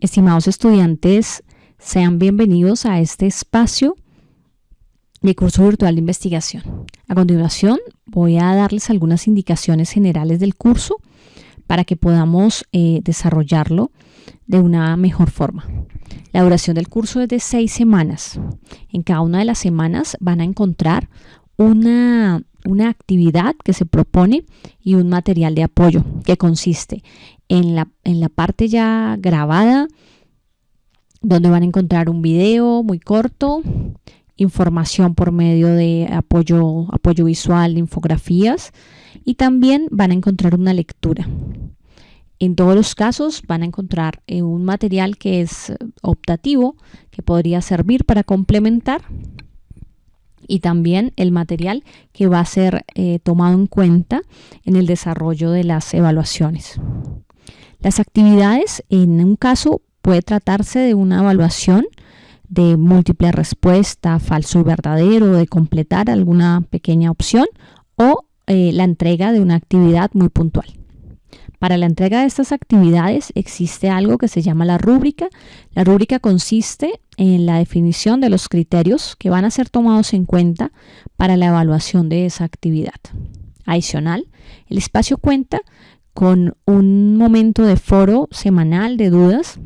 Estimados estudiantes, sean bienvenidos a este espacio de curso virtual de investigación. A continuación voy a darles algunas indicaciones generales del curso para que podamos eh, desarrollarlo de una mejor forma. La duración del curso es de seis semanas. En cada una de las semanas van a encontrar una, una actividad que se propone y un material de apoyo que consiste en la, en la parte ya grabada, donde van a encontrar un video muy corto, información por medio de apoyo, apoyo visual, infografías y también van a encontrar una lectura. En todos los casos van a encontrar eh, un material que es optativo, que podría servir para complementar y también el material que va a ser eh, tomado en cuenta en el desarrollo de las evaluaciones. Las actividades, en un caso, puede tratarse de una evaluación de múltiple respuesta, falso y verdadero, de completar alguna pequeña opción o eh, la entrega de una actividad muy puntual. Para la entrega de estas actividades existe algo que se llama la rúbrica. La rúbrica consiste en la definición de los criterios que van a ser tomados en cuenta para la evaluación de esa actividad. Adicional, el espacio cuenta con un momento de foro semanal de dudas,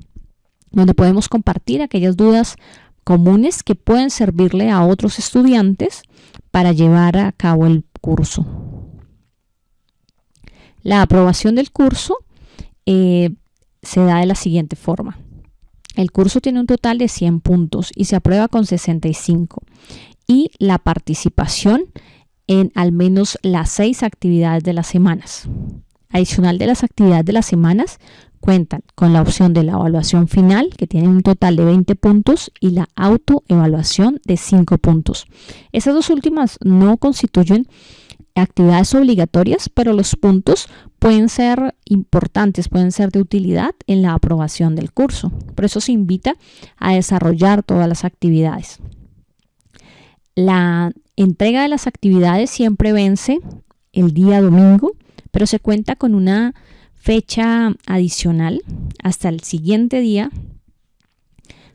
donde podemos compartir aquellas dudas comunes que pueden servirle a otros estudiantes para llevar a cabo el curso. La aprobación del curso eh, se da de la siguiente forma. El curso tiene un total de 100 puntos y se aprueba con 65. Y la participación en al menos las seis actividades de las semanas. Adicional de las actividades de las semanas, cuentan con la opción de la evaluación final, que tiene un total de 20 puntos, y la autoevaluación de 5 puntos. Esas dos últimas no constituyen actividades obligatorias, pero los puntos pueden ser importantes, pueden ser de utilidad en la aprobación del curso. Por eso se invita a desarrollar todas las actividades. La entrega de las actividades siempre vence el día domingo pero se cuenta con una fecha adicional hasta el siguiente día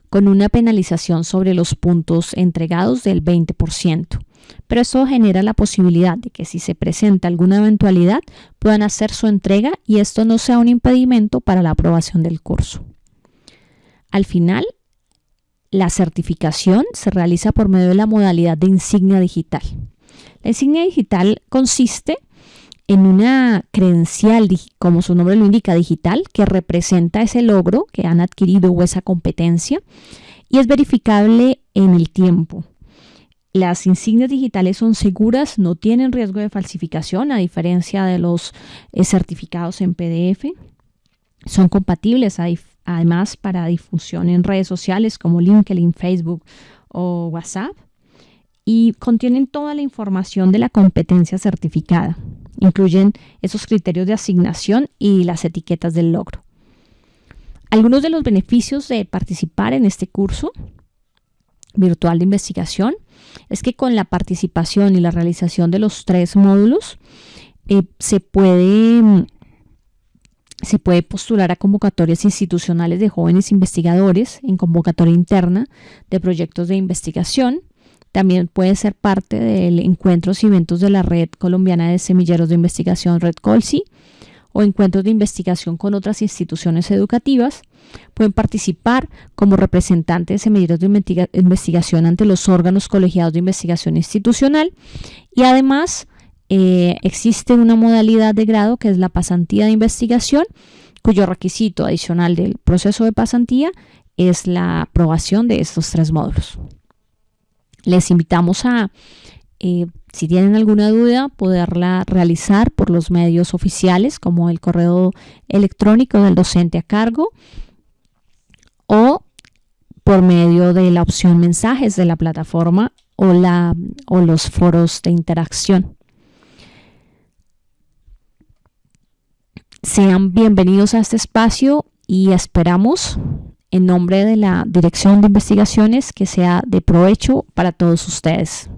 con una penalización sobre los puntos entregados del 20%. Pero eso genera la posibilidad de que si se presenta alguna eventualidad puedan hacer su entrega y esto no sea un impedimento para la aprobación del curso. Al final, la certificación se realiza por medio de la modalidad de insignia digital. La insignia digital consiste en una credencial, como su nombre lo indica, digital, que representa ese logro que han adquirido o esa competencia y es verificable en el tiempo. Las insignias digitales son seguras, no tienen riesgo de falsificación, a diferencia de los eh, certificados en PDF. Son compatibles además para difusión en redes sociales como LinkedIn, Facebook o WhatsApp y contienen toda la información de la competencia certificada. Incluyen esos criterios de asignación y las etiquetas del logro. Algunos de los beneficios de participar en este curso virtual de investigación es que con la participación y la realización de los tres módulos eh, se puede se puede postular a convocatorias institucionales de jóvenes investigadores en convocatoria interna de proyectos de investigación. También puede ser parte del encuentros y eventos de la Red Colombiana de Semilleros de Investigación, Red Colsi, o encuentros de investigación con otras instituciones educativas. Pueden participar como representantes de semilleros de investigación ante los órganos colegiados de investigación institucional y además eh, existe una modalidad de grado que es la pasantía de investigación, cuyo requisito adicional del proceso de pasantía es la aprobación de estos tres módulos. Les invitamos a, eh, si tienen alguna duda, poderla realizar por los medios oficiales como el correo electrónico del docente a cargo o por medio de la opción mensajes de la plataforma o, los foros de interacción. Sean bienvenidos a este espacio y esperamos en nombre de la Dirección de Investigaciones que sea de provecho para todos ustedes.